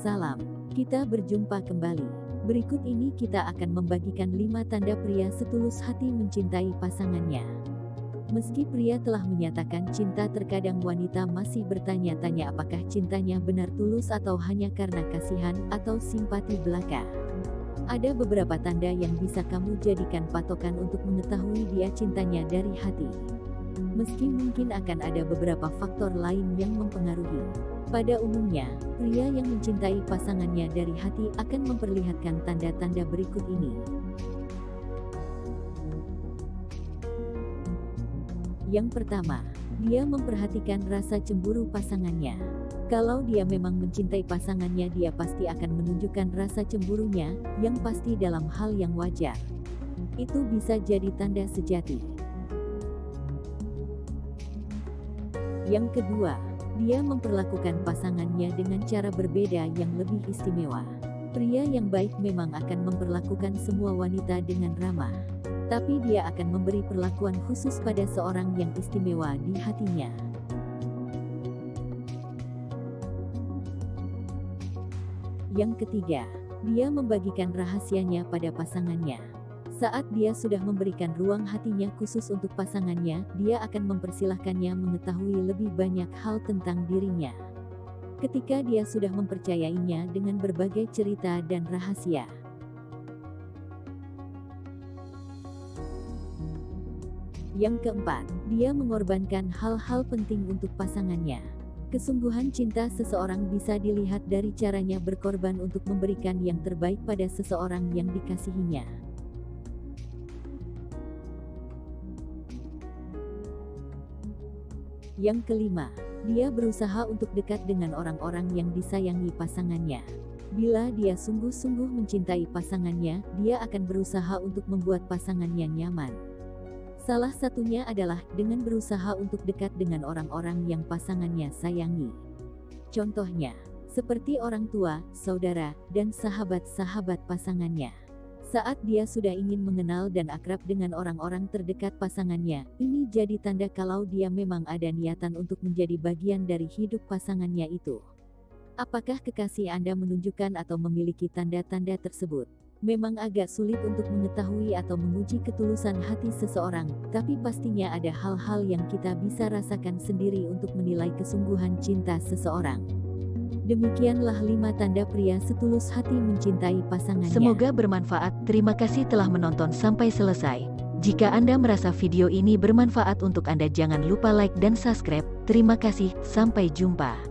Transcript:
Salam, kita berjumpa kembali. Berikut ini kita akan membagikan 5 tanda pria setulus hati mencintai pasangannya. Meski pria telah menyatakan cinta terkadang wanita masih bertanya-tanya apakah cintanya benar tulus atau hanya karena kasihan atau simpati belaka. Ada beberapa tanda yang bisa kamu jadikan patokan untuk mengetahui dia cintanya dari hati. Meski mungkin akan ada beberapa faktor lain yang mempengaruhi. Pada umumnya, pria yang mencintai pasangannya dari hati akan memperlihatkan tanda-tanda berikut ini. Yang pertama, dia memperhatikan rasa cemburu pasangannya. Kalau dia memang mencintai pasangannya, dia pasti akan menunjukkan rasa cemburunya, yang pasti dalam hal yang wajar. Itu bisa jadi tanda sejati. Yang kedua, dia memperlakukan pasangannya dengan cara berbeda yang lebih istimewa. Pria yang baik memang akan memperlakukan semua wanita dengan ramah. Tapi dia akan memberi perlakuan khusus pada seorang yang istimewa di hatinya. Yang ketiga, dia membagikan rahasianya pada pasangannya. Saat dia sudah memberikan ruang hatinya khusus untuk pasangannya, dia akan mempersilahkannya mengetahui lebih banyak hal tentang dirinya. Ketika dia sudah mempercayainya dengan berbagai cerita dan rahasia. Yang keempat, dia mengorbankan hal-hal penting untuk pasangannya. Kesungguhan cinta seseorang bisa dilihat dari caranya berkorban untuk memberikan yang terbaik pada seseorang yang dikasihinya. Yang kelima, dia berusaha untuk dekat dengan orang-orang yang disayangi pasangannya. Bila dia sungguh-sungguh mencintai pasangannya, dia akan berusaha untuk membuat pasangannya nyaman. Salah satunya adalah dengan berusaha untuk dekat dengan orang-orang yang pasangannya sayangi. Contohnya, seperti orang tua, saudara, dan sahabat-sahabat pasangannya. Saat dia sudah ingin mengenal dan akrab dengan orang-orang terdekat pasangannya, ini jadi tanda kalau dia memang ada niatan untuk menjadi bagian dari hidup pasangannya itu. Apakah kekasih Anda menunjukkan atau memiliki tanda-tanda tersebut? Memang agak sulit untuk mengetahui atau menguji ketulusan hati seseorang, tapi pastinya ada hal-hal yang kita bisa rasakan sendiri untuk menilai kesungguhan cinta seseorang. Demikianlah lima tanda pria setulus hati mencintai pasangannya. Semoga bermanfaat. Terima kasih telah menonton sampai selesai. Jika Anda merasa video ini bermanfaat untuk Anda jangan lupa like dan subscribe. Terima kasih, sampai jumpa.